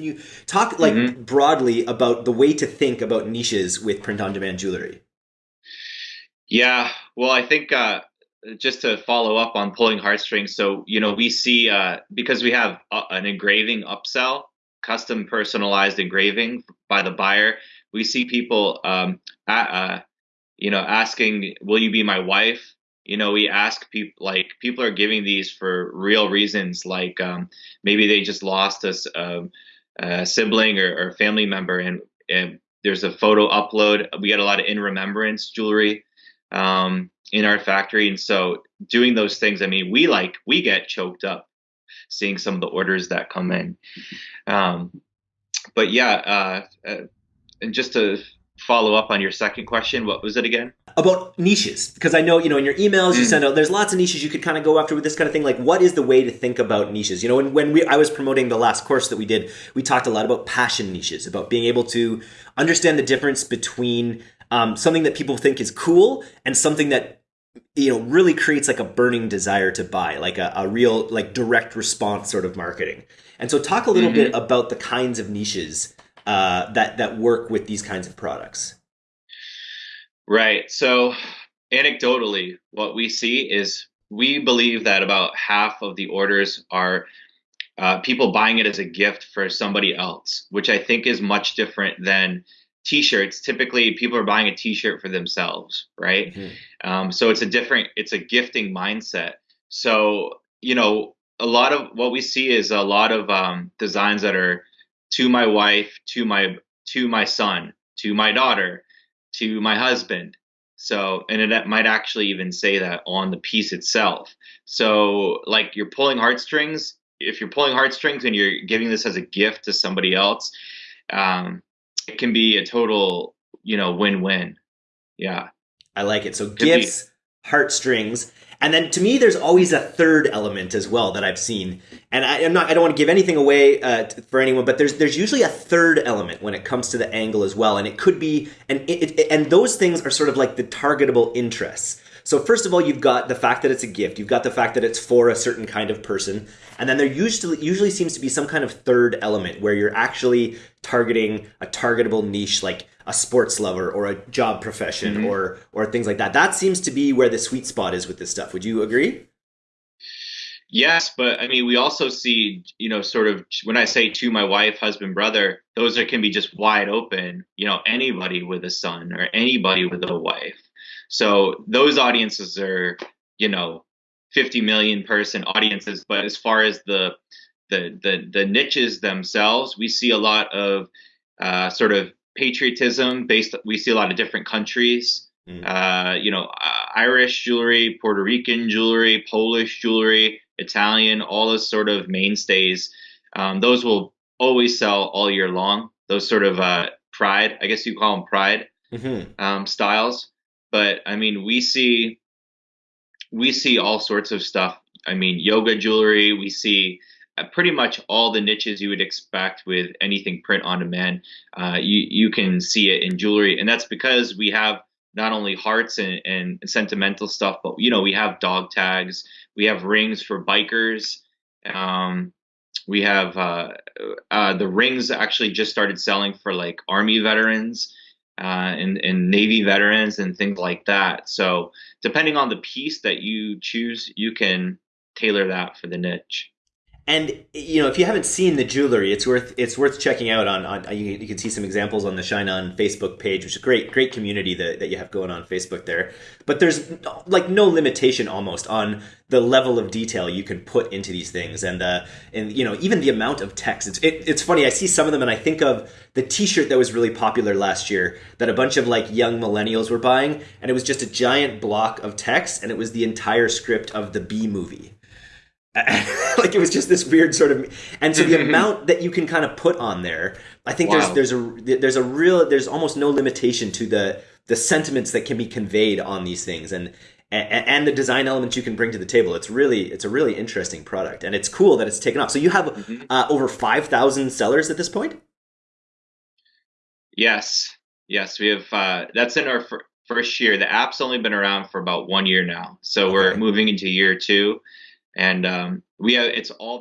Can you talk like mm-hmm. broadly about the way to think about niches with print on demand jewelry? Yeah, well, I think uh, just to follow up on pulling heartstrings. So you know, we see uh, because we have uh, an engraving upsell, custom personalized engraving by the buyer. We see people, um, uh, you know, asking, "Will you be my wife?" You know, we ask people like people are giving these for real reasons, like um, maybe they just lost us um, a sibling or, or, family member, and, and there's a photo upload. We get a lot of in remembrance jewelry um, in our factory. And so doing those things, I mean, we like, we get choked up seeing some of the orders that come in. Um, but yeah, uh, uh, and just to follow up on your second question, what was it again? About niches, because I know you know in your emails you mm. send out. There's lots of niches you could kind of go after with this kind of thing. Like, what is the way to think about niches? You know, when when we I was promoting the last course that we did, we talked a lot about passion niches, about being able to understand the difference between um, something that people think is cool and something that you know really creates like a burning desire to buy like a, a real like direct response sort of marketing and so talk a little mm-hmm. bit about the kinds of niches uh, that that work with these kinds of products right. So anecdotally what we see is we believe that about half of the orders are uh, people buying it as a gift for somebody else which i think is much different than t-shirts. Typically people are buying a t-shirt for themselves right? Mm-hmm. um, so it's a different it's a gifting mindset. So you know a lot of what we see is a lot of um, designs that are to my wife to my to my son to my daughter to my husband so and it might actually even say that on the piece itself so like you're pulling heartstrings if you're pulling heartstrings and you're giving this as a gift to somebody else um, it can be a total, you know, win-win. Yeah. I like it. So gifts, be- heartstrings, and then to me, there's always a third element as well that I've seen. And I, am not, I don't want to give anything away uh, for anyone, but there's there's usually a third element when it comes to the angle as well. And it could be, and it, it, and those things are sort of like the targetable interests. So first of all, you've got the fact that it's a gift. You've got the fact that it's for a certain kind of person, and then there usually usually seems to be some kind of third element where you're actually targeting a targetable niche like a sports lover or a job profession mm-hmm. or or things like that. That seems to be where the sweet spot is with this stuff. Would you agree? Yes, but I mean, we also see, you know, sort of when I say to my wife, husband, brother, those are, can be just wide open. You know, anybody with a son or anybody with a wife. So those audiences are, you know, 50 million person audiences. But as far as the the the, the niches themselves, we see a lot of uh, sort of patriotism based. We see a lot of different countries. Mm. Uh, you know, uh, Irish jewelry, Puerto Rican jewelry, Polish jewelry, Italian, all those sort of mainstays. Um, those will always sell all year long. Those sort of uh, pride, I guess you call them pride mm-hmm. um, styles. But I mean, we see we see all sorts of stuff. I mean, yoga jewelry. We see pretty much all the niches you would expect with anything print on demand. Uh, you you can see it in jewelry, and that's because we have not only hearts and, and sentimental stuff, but you know we have dog tags, we have rings for bikers. Um, we have uh, uh, the rings actually just started selling for like army veterans uh, and, and Navy veterans and things like that. So depending on the piece that you choose, you can tailor that for the niche. And you know, if you haven't seen the jewelry, it's worth it's worth checking out. On, on you, you, can see some examples on the ShineOn Facebook page, which is a great great community that, that you have going on Facebook there. But there's like no limitation almost on the level of detail you can put into these things, and uh, and you know even the amount of text. It's it, it's funny. I see some of them, and I think of the T-shirt that was really popular last year that a bunch of like young millennials were buying, and it was just a giant block of text, and it was the entire script of the Bee Movie like it was just this weird sort of and so the amount that you can kind of put on there i think wow. there's there's a there's a real there's almost no limitation to the the sentiments that can be conveyed on these things and and, and the design elements you can bring to the table. It's really it's a really interesting product and it's cool that it's taken off. So you have mm-hmm. uh, over 5000 sellers at this point? Yes. Yes we have uh, that's in our fir- first year. The app's only been around for about one year now. So okay. we're moving into year two and um, we have it's all